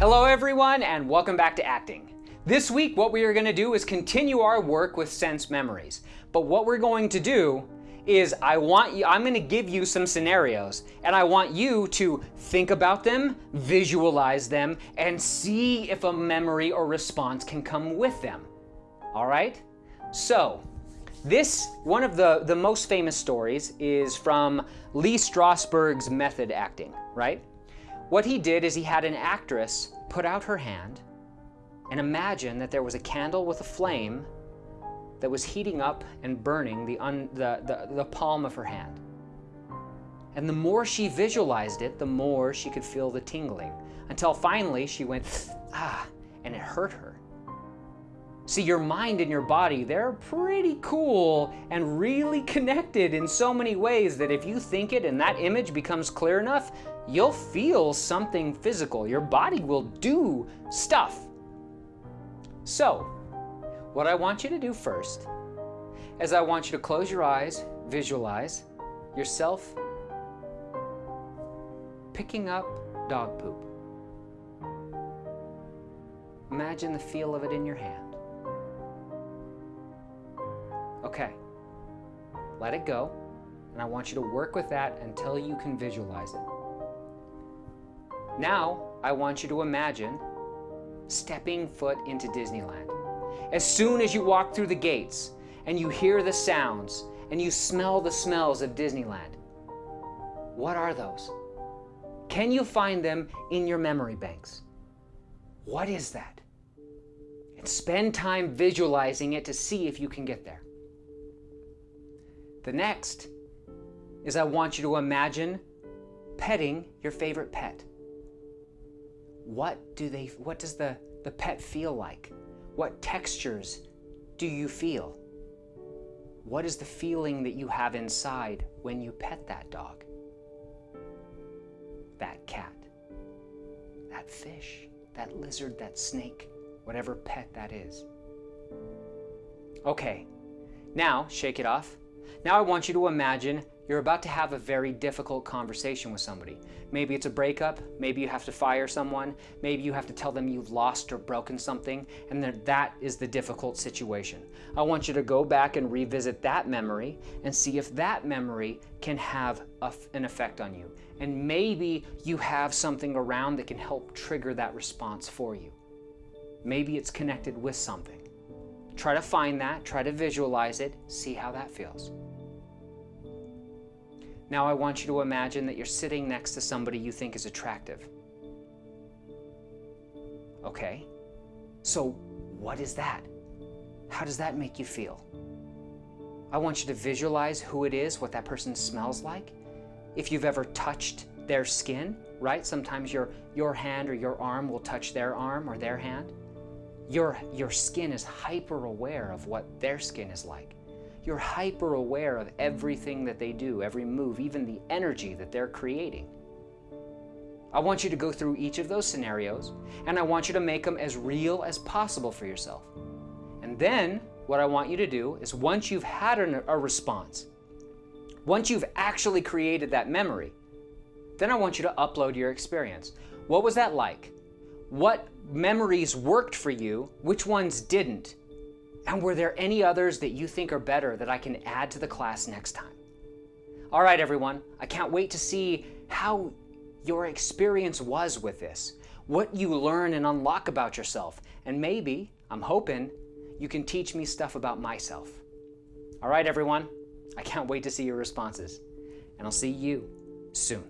Hello everyone and welcome back to acting. This week what we are going to do is continue our work with sense memories. But what we're going to do is I want you I'm going to give you some scenarios and I want you to think about them, visualize them and see if a memory or response can come with them. All right? So, this one of the the most famous stories is from Lee Strasberg's method acting, right? What he did is he had an actress put out her hand and imagine that there was a candle with a flame that was heating up and burning the, un, the, the, the palm of her hand. And the more she visualized it, the more she could feel the tingling, until finally she went, ah, and it hurt her. See, your mind and your body, they're pretty cool and really connected in so many ways that if you think it and that image becomes clear enough, you'll feel something physical. Your body will do stuff. So, what I want you to do first is I want you to close your eyes, visualize yourself picking up dog poop. Imagine the feel of it in your hand. Okay, let it go, and I want you to work with that until you can visualize it. Now, I want you to imagine stepping foot into Disneyland. As soon as you walk through the gates and you hear the sounds and you smell the smells of Disneyland, what are those? Can you find them in your memory banks? What is that? And spend time visualizing it to see if you can get there. The next is I want you to imagine petting your favorite pet what do they what does the the pet feel like? What textures do you feel? What is the feeling that you have inside when you pet that dog? That cat? That fish? That lizard? That snake? Whatever pet that is. Okay. Now shake it off. Now I want you to imagine you're about to have a very difficult conversation with somebody. Maybe it's a breakup, maybe you have to fire someone, maybe you have to tell them you've lost or broken something, and that that is the difficult situation. I want you to go back and revisit that memory and see if that memory can have a, an effect on you. And maybe you have something around that can help trigger that response for you. Maybe it's connected with something. Try to find that, try to visualize it, see how that feels. Now I want you to imagine that you're sitting next to somebody you think is attractive. Okay, so what is that? How does that make you feel? I want you to visualize who it is, what that person smells like. If you've ever touched their skin, right? Sometimes your, your hand or your arm will touch their arm or their hand. Your, your skin is hyper aware of what their skin is like. You're hyper aware of everything that they do, every move, even the energy that they're creating. I want you to go through each of those scenarios and I want you to make them as real as possible for yourself. And then what I want you to do is once you've had an, a response, once you've actually created that memory, then I want you to upload your experience. What was that like? What memories worked for you? Which ones didn't? And were there any others that you think are better that I can add to the class next time? All right, everyone, I can't wait to see how your experience was with this, what you learn and unlock about yourself, and maybe, I'm hoping, you can teach me stuff about myself. All right, everyone, I can't wait to see your responses, and I'll see you soon.